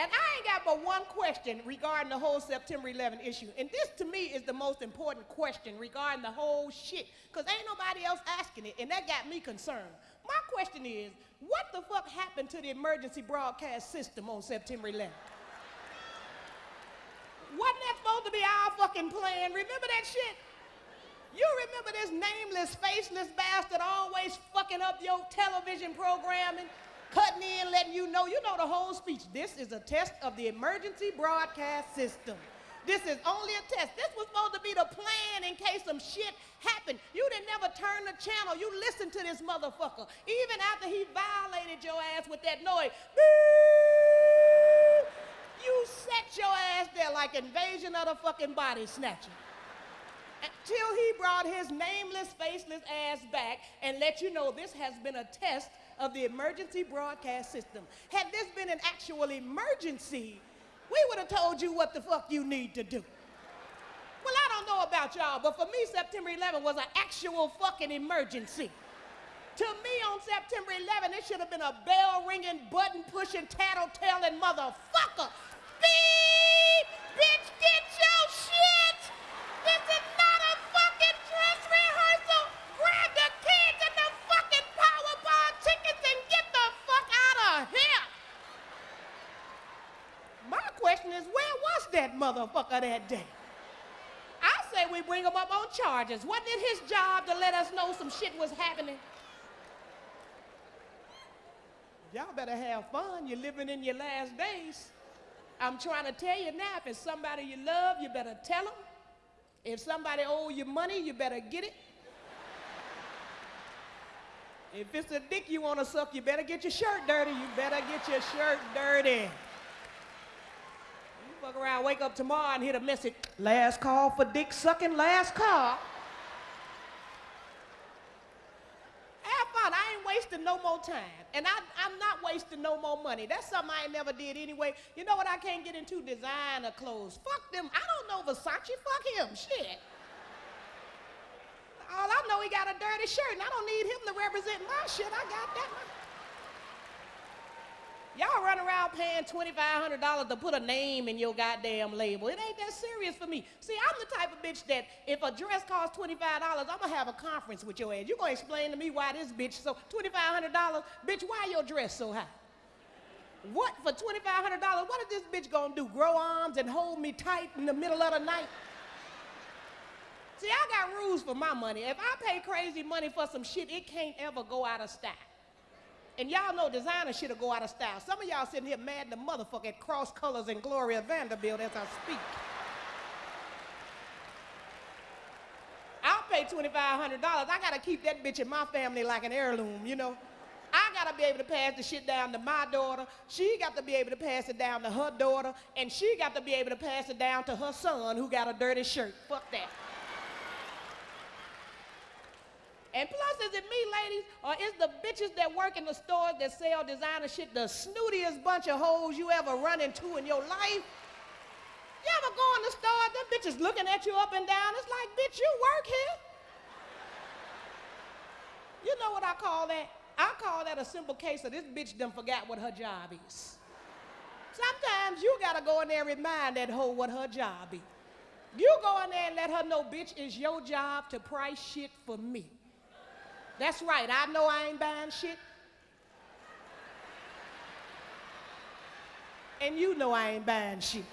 And I ain't got but one question regarding the whole September 11 issue. And this to me is the most important question regarding the whole shit. Because ain't nobody else asking it. And that got me concerned. My question is, what the fuck happened to the emergency broadcast system on September 11? Wasn't that supposed to be our fucking plan? Remember that shit? You remember this nameless, faceless bastard always fucking up your television programming? Cutting in, letting you know, you know the whole speech. This is a test of the emergency broadcast system. This is only a test. This was supposed to be the plan in case some shit happened. You didn't never turn the channel. You listened to this motherfucker. Even after he violated your ass with that noise. You set your ass there like invasion of the fucking body snatcher. Until he brought his nameless, faceless ass back and let you know this has been a test of the emergency broadcast system. Had this been an actual emergency, we would have told you what the fuck you need to do. Well, I don't know about y'all, but for me, September 11 was an actual fucking emergency. To me, on September 11, it should have been a bell ringing, button pushing, tattletelling motherfucker. Beep! That motherfucker that day? I say we bring him up on charges. Wasn't it his job to let us know some shit was happening? Y'all better have fun. You're living in your last days. I'm trying to tell you now, if it's somebody you love, you better tell them. If somebody owe you money, you better get it. If it's a dick you want to suck, you better get your shirt dirty. You better get your shirt dirty. Fuck around, wake up tomorrow and hit a message. Last call for dick sucking, last call. I ain't wasting no more time. And I, I'm not wasting no more money. That's something I ain't never did anyway. You know what I can't get into? Designer clothes. Fuck them. I don't know Versace. Fuck him. Shit. All I know, he got a dirty shirt, and I don't need him to represent my shit. I got that. Y'all run around paying $2,500 to put a name in your goddamn label. It ain't that serious for me. See, I'm the type of bitch that if a dress costs $25, I'm gonna have a conference with your ass. You gonna explain to me why this bitch, so $2,500, bitch, why your dress so high? What, for $2,500, what is this bitch gonna do? Grow arms and hold me tight in the middle of the night? See, I got rules for my money. If I pay crazy money for some shit, it can't ever go out of style. And y'all know designer shit'll go out of style. Some of y'all sitting here mad the motherfucker at Cross Colors and Gloria Vanderbilt as I speak. I'll pay $2,500. I gotta keep that bitch in my family like an heirloom, you know? I gotta be able to pass the shit down to my daughter. She got to be able to pass it down to her daughter. And she got to be able to pass it down to her son who got a dirty shirt. Fuck that. And plus, is it me, ladies, or is the bitches that work in the stores that sell designer shit the snootiest bunch of hoes you ever run into in your life? You ever go in the store, them bitches looking at you up and down? It's like, bitch, you work here? You know what I call that? I call that a simple case of this bitch done forgot what her job is. Sometimes you gotta go in there and remind that hoe what her job is. You go in there and let her know, bitch, it's your job to price shit for me. That's right, I know I ain't buying shit. And you know I ain't buying shit.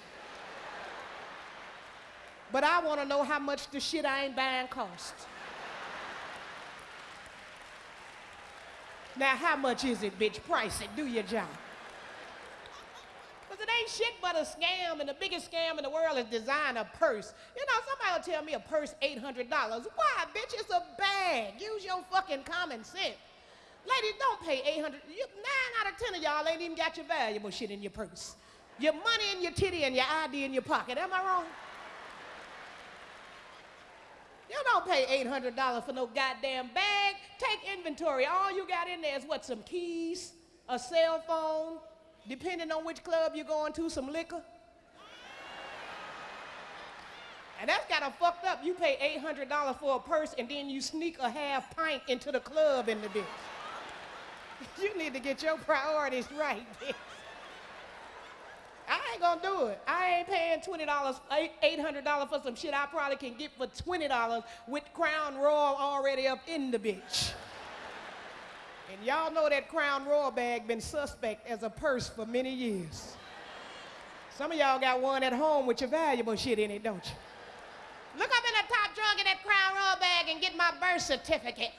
But I want to know how much the shit I ain't buying costs. Now, how much is it, bitch? Price it. Do your job. Because it ain't shit but a scam, and the biggest scam in the world is design a purse. You know, somebody will tell me a purse $800. Why, bitch? It's a bag. Use your fucking common sense. Ladies, don't pay 800 you, Nine out of ten of y'all ain't even got your valuable shit in your purse. Your money in your titty and your ID in your pocket. Am I wrong? You don't pay $800 for no goddamn bag. Take inventory. All you got in there is what? Some keys, a cell phone, depending on which club you're going to, some liquor. And that's kind of fucked up. You pay $800 for a purse and then you sneak a half pint into the club in the bitch. you need to get your priorities right, bitch. I ain't gonna do it. I ain't paying $20, eight- $800 for some shit I probably can get for $20 with Crown Royal already up in the bitch. And y'all know that Crown Royal bag been suspect as a purse for many years. Some of y'all got one at home with your valuable shit in it, don't you? Look up in the top drawer of that Crown Royal bag and get my birth certificate.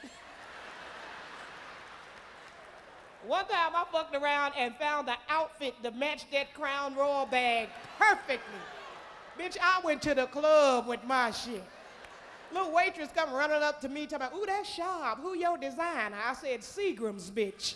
One time I fucked around and found the outfit to match that Crown Royal bag perfectly. Bitch, I went to the club with my shit. Little waitress come running up to me talking about, ooh, that's sharp. Who your designer? I said, Seagram's, bitch.